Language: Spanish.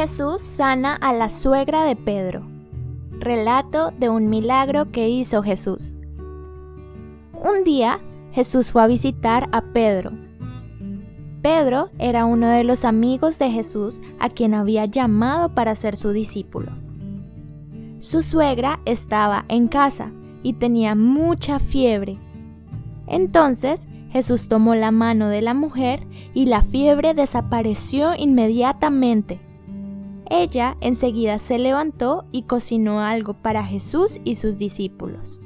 Jesús sana a la suegra de Pedro. Relato de un milagro que hizo Jesús. Un día Jesús fue a visitar a Pedro. Pedro era uno de los amigos de Jesús a quien había llamado para ser su discípulo. Su suegra estaba en casa y tenía mucha fiebre. Entonces Jesús tomó la mano de la mujer y la fiebre desapareció inmediatamente. Ella enseguida se levantó y cocinó algo para Jesús y sus discípulos.